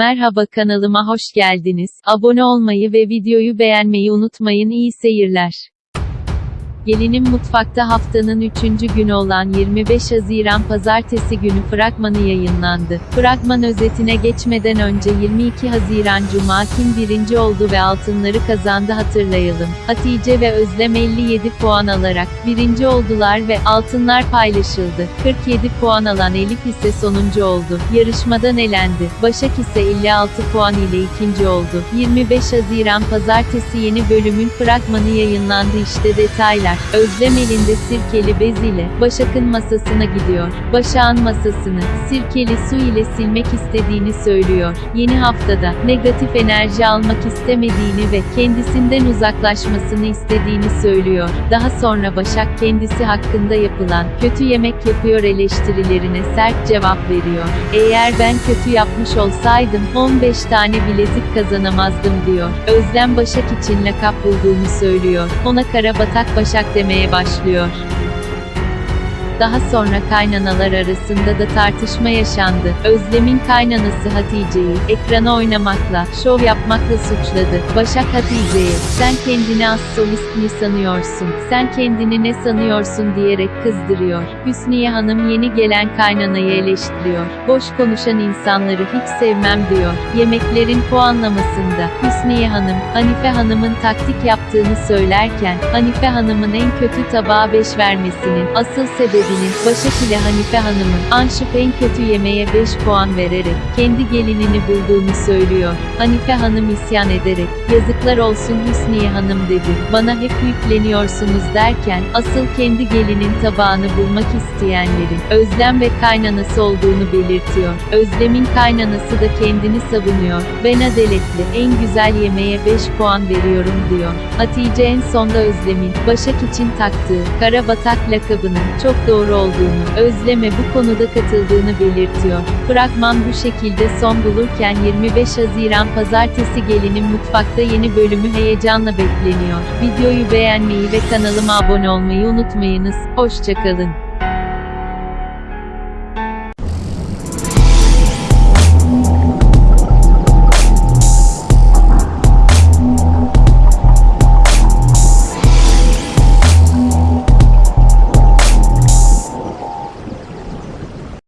Merhaba kanalıma hoş geldiniz. Abone olmayı ve videoyu beğenmeyi unutmayın. İyi seyirler. Gelinin Mutfakta haftanın 3. günü olan 25 Haziran Pazartesi günü fragmanı yayınlandı. Fragman özetine geçmeden önce 22 Haziran Cuma kim birinci oldu ve altınları kazandı hatırlayalım. Hatice ve Özlem 57 puan alarak birinci oldular ve altınlar paylaşıldı. 47 puan alan Elif ise sonuncu oldu. Yarışmadan elendi. Başak ise 56 puan ile ikinci oldu. 25 Haziran Pazartesi yeni bölümün fragmanı yayınlandı işte detaylar. Özlem elinde sirkeli bez ile Başak'ın masasına gidiyor. Başak'ın masasını sirkeli su ile silmek istediğini söylüyor. Yeni haftada negatif enerji almak istemediğini ve kendisinden uzaklaşmasını istediğini söylüyor. Daha sonra Başak kendisi hakkında yapılan kötü yemek yapıyor eleştirilerine sert cevap veriyor. Eğer ben kötü yapmış olsaydım 15 tane bilezik kazanamazdım diyor. Özlem Başak için lakap bulduğunu söylüyor. Ona Karabatak Başak demeye başlıyor. Daha sonra kaynanalar arasında da tartışma yaşandı. Özlem'in kaynanası Hatice'yi, ekrana oynamakla, şov yapmakla suçladı. Başak Hatice'ye, sen kendini az solist mi sanıyorsun, sen kendini ne sanıyorsun diyerek kızdırıyor. Hüsniye Hanım yeni gelen kaynanayı eleştiriyor. Boş konuşan insanları hiç sevmem diyor. Yemeklerin puanlamasında, Hüsniye Hanım, Hanife Hanım'ın taktik yaptığını söylerken, Hanife Hanım'ın en kötü tabağa 5 vermesinin asıl sebebi gelinin, Başak ile Hanife Hanım'ın, Anşık en kötü yemeğe 5 puan vererek, kendi gelinini bulduğunu söylüyor. Hanife Hanım isyan ederek, yazıklar olsun Hüsniye Hanım dedi, bana hep yükleniyorsunuz derken, asıl kendi gelinin tabağını bulmak isteyenlerin, Özlem ve kaynanası olduğunu belirtiyor. Özlem'in kaynanası da kendini savunuyor. Ben adaletli, en güzel yemeğe 5 puan veriyorum diyor. Hatice en sonda Özlem'in, Başak için taktığı, Karabatak lakabının, çok doğru olduğunu, Özlem'e bu konuda katıldığını belirtiyor. Fragman bu şekilde son bulurken 25 Haziran Pazartesi Gelinin Mutfakta yeni bölümü heyecanla bekleniyor. Videoyu beğenmeyi ve kanalıma abone olmayı unutmayınız. Hoşçakalın.